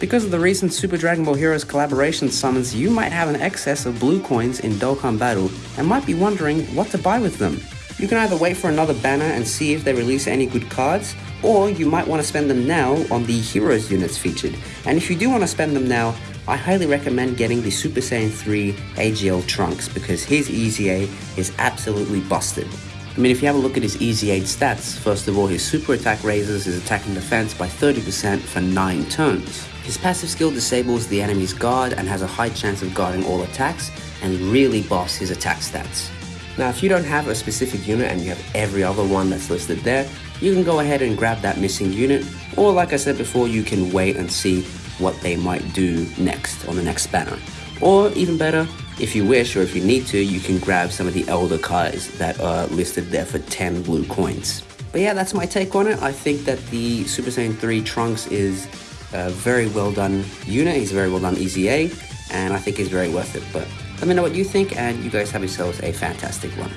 Because of the recent Super Dragon Ball Heroes collaboration summons, you might have an excess of blue coins in Dokkan Battle and might be wondering what to buy with them. You can either wait for another banner and see if they release any good cards, or you might want to spend them now on the Heroes units featured. And if you do want to spend them now, I highly recommend getting the Super Saiyan 3 AGL Trunks because his EZA is absolutely busted. I mean, if you have a look at his EZA stats, first of all, his super attack raises his attack and defense by 30% for 9 turns. His passive skill disables the enemy's guard and has a high chance of guarding all attacks, and really buffs his attack stats. Now, if you don't have a specific unit and you have every other one that's listed there, you can go ahead and grab that missing unit, or like I said before, you can wait and see what they might do next on the next banner. Or even better, if you wish or if you need to, you can grab some of the elder cards that are listed there for 10 blue coins. But yeah, that's my take on it. I think that the Super Saiyan 3 Trunks is a very well done unit. He's a very well done EZA, and I think he's very worth it. But let me know what you think, and you guys have yourselves a fantastic one.